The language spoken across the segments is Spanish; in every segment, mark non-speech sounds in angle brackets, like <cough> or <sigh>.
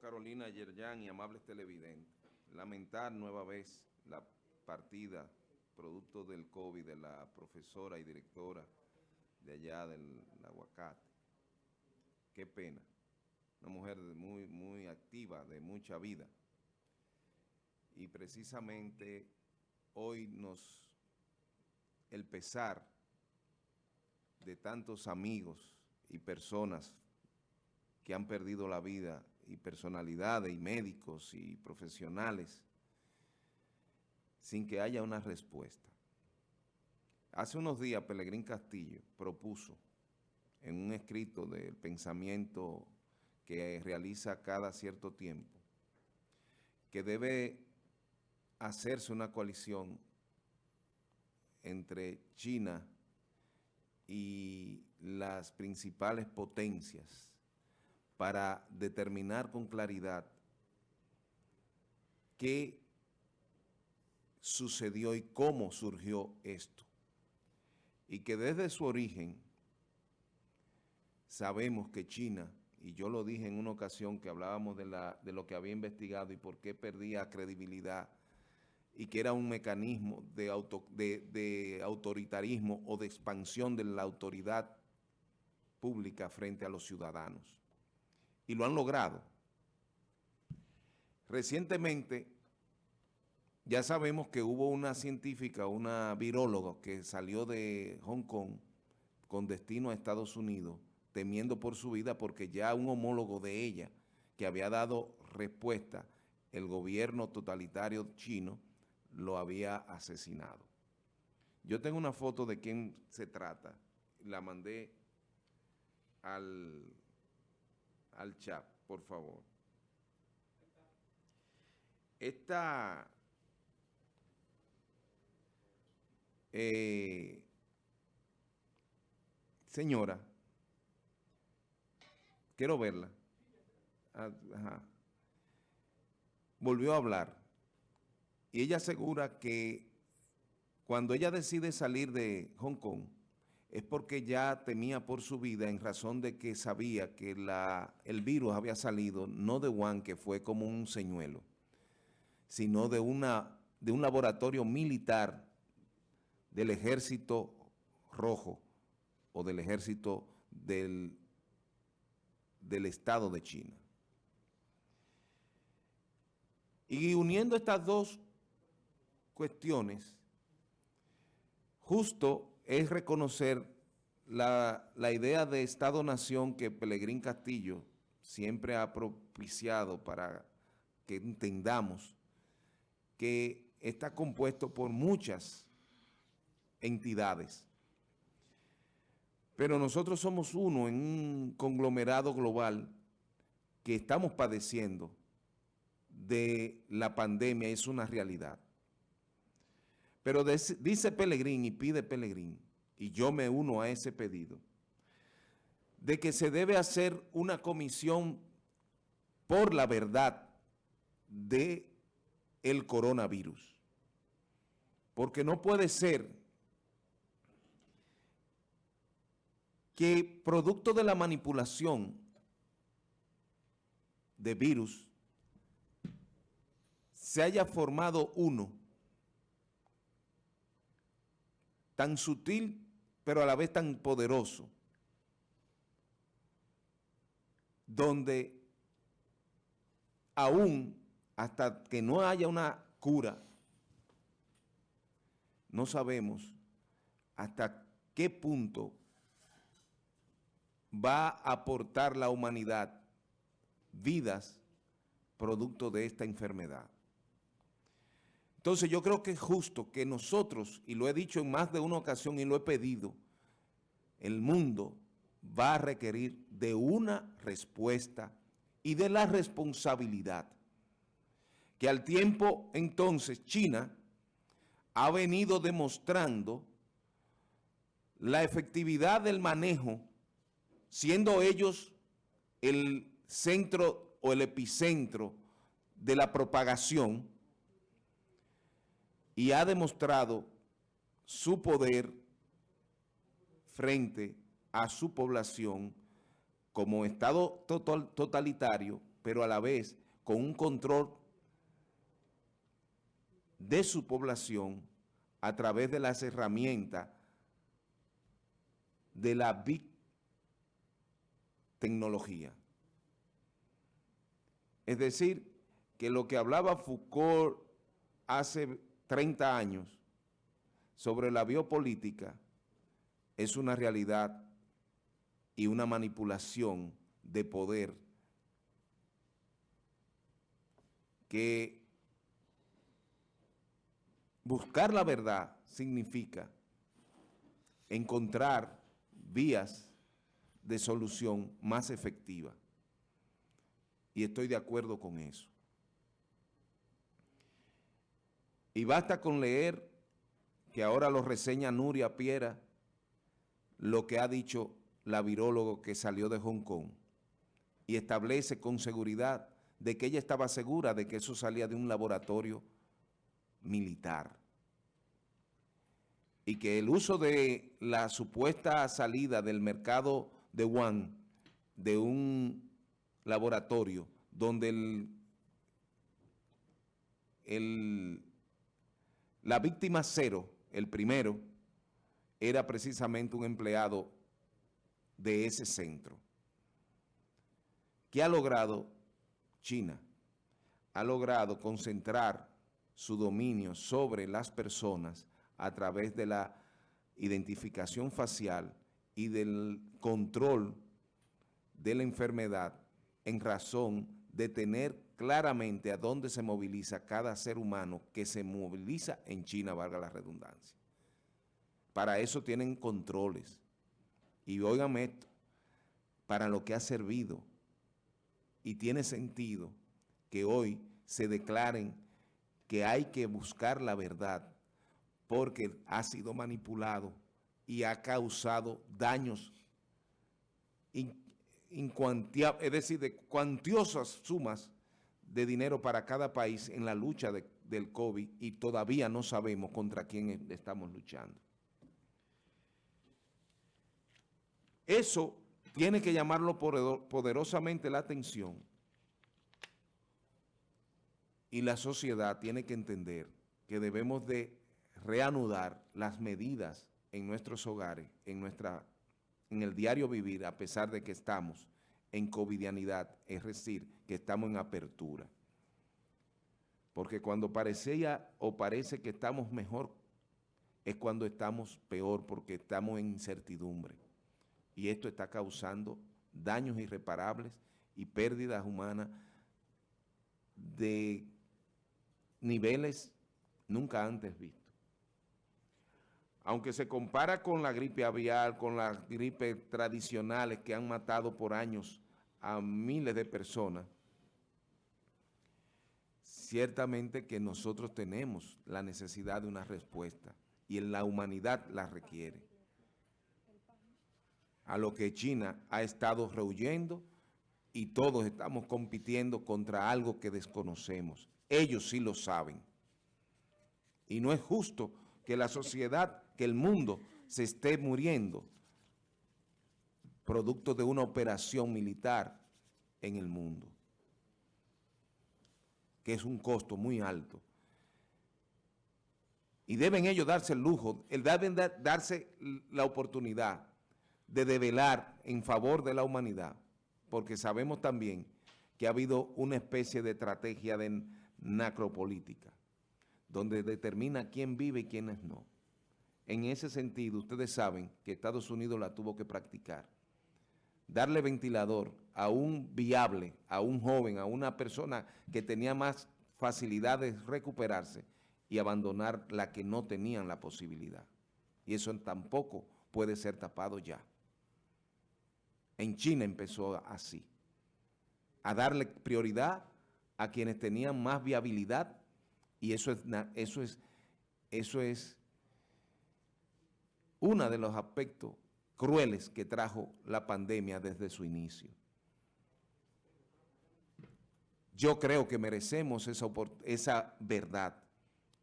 Carolina Yerjan y amables televidentes, lamentar nueva vez la partida producto del COVID de la profesora y directora de allá del aguacate. Qué pena. Una mujer muy, muy activa, de mucha vida. Y precisamente hoy nos, el pesar de tantos amigos y personas que han perdido la vida y personalidades y médicos y profesionales sin que haya una respuesta. Hace unos días Pelegrín Castillo propuso en un escrito del pensamiento que realiza cada cierto tiempo que debe hacerse una coalición entre China y las principales potencias para determinar con claridad qué sucedió y cómo surgió esto. Y que desde su origen sabemos que China, y yo lo dije en una ocasión que hablábamos de, la, de lo que había investigado y por qué perdía credibilidad, y que era un mecanismo de, auto, de, de autoritarismo o de expansión de la autoridad pública frente a los ciudadanos. Y lo han logrado. Recientemente ya sabemos que hubo una científica, una viróloga que salió de Hong Kong con destino a Estados Unidos, temiendo por su vida porque ya un homólogo de ella que había dado respuesta, el gobierno totalitario chino lo había asesinado. Yo tengo una foto de quién se trata, la mandé al, al chat, por favor. Esta Eh, señora, quiero verla. Ah, Volvió a hablar. Y ella asegura que cuando ella decide salir de Hong Kong, es porque ya temía por su vida en razón de que sabía que el virus había salido no de Wuhan, que fue como un señuelo, sino de, un laboratorio militar del ejército rojo o del ejército del Estado de China. Y uniendo estas dos cuestiones, justo es reconocer la, la idea de Estado-Nación que Pelegrín Castillo siempre ha propiciado para que entendamos que está compuesto por muchas entidades. Pero nosotros somos uno en un conglomerado global que estamos padeciendo de la pandemia, es una realidad. Pero dice Pelegrín y pide Pelegrín, y yo me uno a ese pedido, de que se debe hacer una comisión por la verdad de el coronavirus. Porque no puede ser que producto de la manipulación de virus se haya formado uno tan sutil pero a la vez tan poderoso donde aún hasta que no haya una cura no sabemos hasta qué punto va a aportar la humanidad vidas producto de esta enfermedad. Entonces yo creo que es justo que nosotros, y lo he dicho en más de una ocasión y lo he pedido, el mundo va a requerir de una respuesta y de la responsabilidad. Que al tiempo entonces China ha venido demostrando la efectividad del manejo siendo ellos el centro o el epicentro de la propagación y ha demostrado su poder frente a su población como Estado totalitario, pero a la vez con un control de su población a través de las herramientas de la Big Tecnología. Es decir, que lo que hablaba Foucault hace 30 años sobre la biopolítica es una realidad y una manipulación de poder que buscar la verdad significa encontrar vías de solución más efectivas. Y estoy de acuerdo con eso. Y basta con leer, que ahora lo reseña Nuria Piera, lo que ha dicho la virólogo que salió de Hong Kong y establece con seguridad de que ella estaba segura de que eso salía de un laboratorio militar. Y que el uso de la supuesta salida del mercado de Wuhan de un laboratorio donde el, el, la víctima cero, el primero, era precisamente un empleado de ese centro. ¿Qué ha logrado China? Ha logrado concentrar su dominio sobre las personas a través de la identificación facial y del control de la enfermedad en razón de tener claramente a dónde se moviliza cada ser humano que se moviliza en China, valga la redundancia. Para eso tienen controles. Y oigan esto, para lo que ha servido. Y tiene sentido que hoy se declaren que hay que buscar la verdad porque ha sido manipulado y ha causado daños es decir, de cuantiosas sumas de dinero para cada país en la lucha del COVID y todavía no sabemos contra quién estamos luchando. Eso tiene que llamarlo poderosamente la atención y la sociedad tiene que entender que debemos de reanudar las medidas en nuestros hogares, en, nuestra, en el diario vivir, a pesar de que estamos en covidianidad, es decir, que estamos en apertura. Porque cuando parecía o parece que estamos mejor, es cuando estamos peor, porque estamos en incertidumbre. Y esto está causando daños irreparables y pérdidas humanas de niveles nunca antes vistos aunque se compara con la gripe aviar, con las gripes tradicionales que han matado por años a miles de personas, ciertamente que nosotros tenemos la necesidad de una respuesta y en la humanidad la requiere. A lo que China ha estado rehuyendo y todos estamos compitiendo contra algo que desconocemos. Ellos sí lo saben. Y no es justo que la sociedad que el mundo se esté muriendo producto de una operación militar en el mundo, que es un costo muy alto. Y deben ellos darse el lujo, deben darse la oportunidad de develar en favor de la humanidad, porque sabemos también que ha habido una especie de estrategia de nacropolítica, donde determina quién vive y quiénes no. En ese sentido, ustedes saben que Estados Unidos la tuvo que practicar. Darle ventilador a un viable, a un joven, a una persona que tenía más facilidad de recuperarse y abandonar la que no tenían la posibilidad. Y eso tampoco puede ser tapado ya. En China empezó así, a darle prioridad a quienes tenían más viabilidad y eso es, eso es, eso es uno de los aspectos crueles que trajo la pandemia desde su inicio. Yo creo que merecemos esa, verdad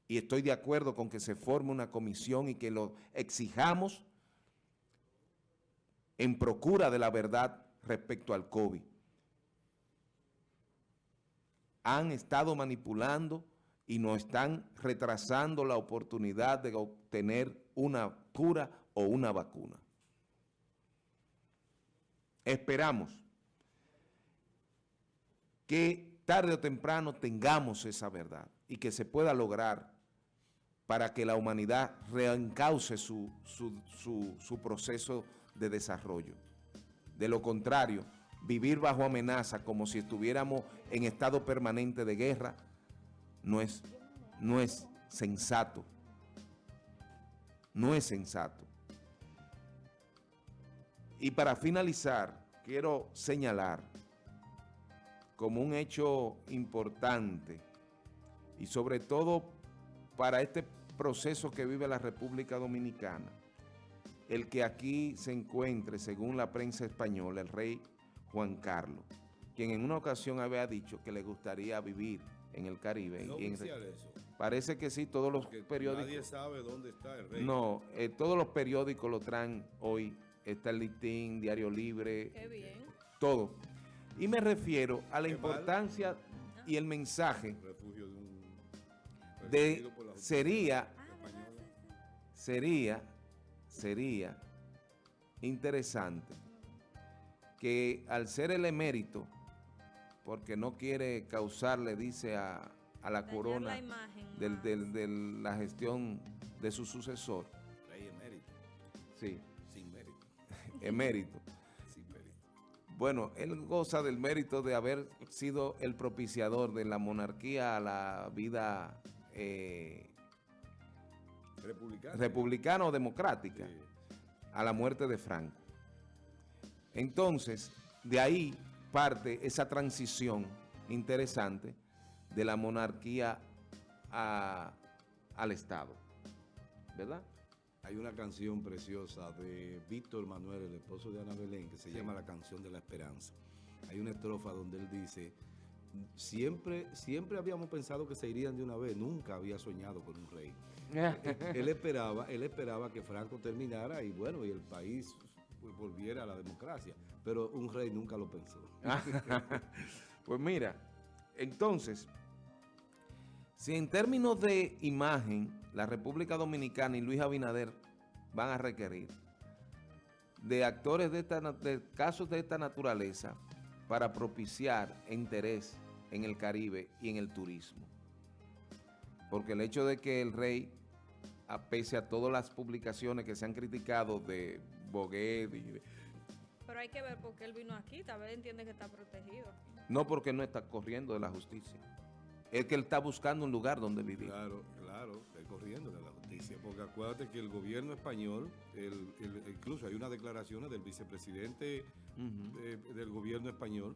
y estoy de acuerdo con que se forme una comisión y que lo exijamos en procura de la verdad respecto al COVID. han estado manipulando y nos están retrasando la oportunidad de obtener una cura o una vacuna. Esperamos que tarde o temprano tengamos esa verdad y que se pueda lograr para que la humanidad reencauce su, su proceso de desarrollo. De lo contrario, vivir bajo amenaza como si estuviéramos en estado permanente de guerra no es, no es sensato. No es sensato. Y para finalizar, quiero señalar como un hecho importante y sobre todo para este proceso que vive la República Dominicana, el que aquí se encuentre, según la prensa española, el rey Juan Carlos, quien en una ocasión había dicho que le gustaría vivir en el Caribe. ¿No y en, eso? Parece que sí, todos los Porque periódicos... Nadie sabe dónde está el rey. No, eh, todos los periódicos lo traen hoy. Está el Listín, Diario Libre, Qué bien. todo. Y me refiero a la Qué mal. importancia y el mensaje Refugio de un... de sería, española. sería, sería interesante que al ser el emérito, porque no quiere causarle, dice a, a la Dañar corona la imagen del- más. del- de la gestión de su sucesor, Rey emérito. sí, Sin mérito. <laughs> emérito. Sin mérito. Bueno, él goza del mérito de haber sido el propiciador de la monarquía a la vida eh, republicana o democrática, Sí. a la muerte de Franco. Entonces, de ahí parte esa transición interesante de la monarquía a- al Estado, ¿verdad? Hay una canción preciosa de Víctor Manuel, el esposo de Ana Belén, que se Sí. llama La canción de la esperanza. Hay una estrofa donde él dice, siempre, siempre habíamos pensado que se irían de una vez, nunca había soñado con un rey. <laughs> él esperaba, él esperaba que Franco terminara y bueno, y el país volviera a la democracia, pero un rey nunca lo pensó. <laughs> pues mira, entonces, si en términos de imagen, la República Dominicana y Luis Abinader van a requerir de actores de, esta, de casos de esta naturaleza para propiciar interés en el Caribe y en el turismo. Porque el hecho de que el rey, a pese a todas las publicaciones que se han criticado de Boguet Pero hay que ver por qué él vino aquí. Tal vez entiende que está protegido. No porque no está corriendo de la justicia. Es que él está buscando un lugar donde vivir. Claro, claro, estoy corriendo de la justicia, porque acuérdate que el gobierno español, el- el- incluso hay unas declaraciones del vicepresidente eh, del gobierno español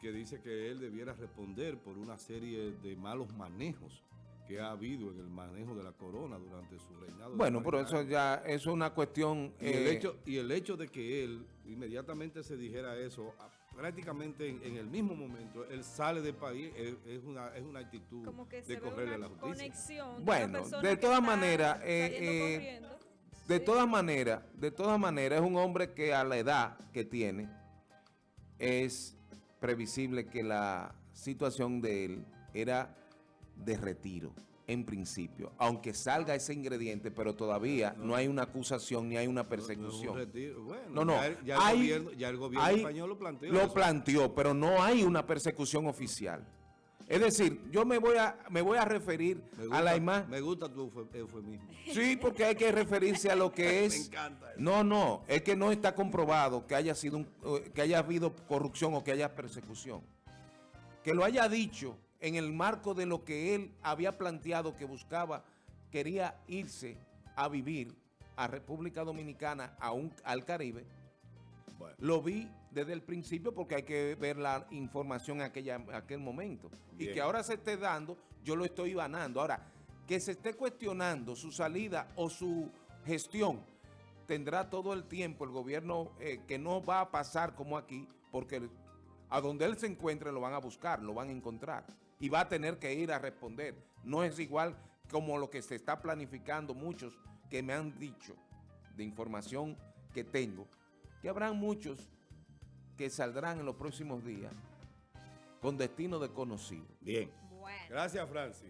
que dice que él debiera responder por una serie de malos manejos que ha habido en el manejo de la corona durante su reinado. Bueno, pero 40 eso ya eso es una cuestión... Y el, eh, hecho, y el hecho de que él inmediatamente se dijera eso, a- prácticamente en, en el mismo momento, él sale del país, es, es una, es una actitud Como que de se ve correrle a la justicia. conexión. Bueno, de todas maneras, eh, eh. De Sí. todas maneras, de todas maneras, es un hombre que a la edad que tiene es previsible que la situación de él era de retiro, en principio. Aunque salga ese ingrediente, pero todavía no, hay una acusación ni hay una No, no es un persecución. Bueno, No, no, Ya, el- ya el hay- gobierno, ya el gobierno hay- español lo planteó. Lo eso. planteó, pero no hay una persecución oficial. Es decir, yo me voy a, me voy a referir Me a la imagen. Me gusta tu eufem- eufemismo. Sí, porque hay que referirse a lo que <laughs> Me es. encanta eso. No, no, es que no está comprobado que haya sido un- eh, que haya habido corrupción o que haya persecución. Que lo haya dicho en el marco de lo que él había planteado que buscaba, quería irse a vivir a República Dominicana, a un- al Caribe, Bueno, lo vi desde el principio porque hay que ver la información en aquella, aquel momento. Y que ahora se esté dando, yo lo estoy ganando. Ahora, que se esté cuestionando su salida o su gestión, tendrá todo el tiempo el gobierno eh, que no va a pasar como aquí, porque a donde él se encuentre lo van a buscar, lo van a encontrar. Y va a tener que ir a responder. No es igual como lo que se está planificando muchos que me han dicho de información que tengo, que habrán muchos que saldrán en los próximos días con destino desconocido. Bien. Bueno. Gracias, Francis.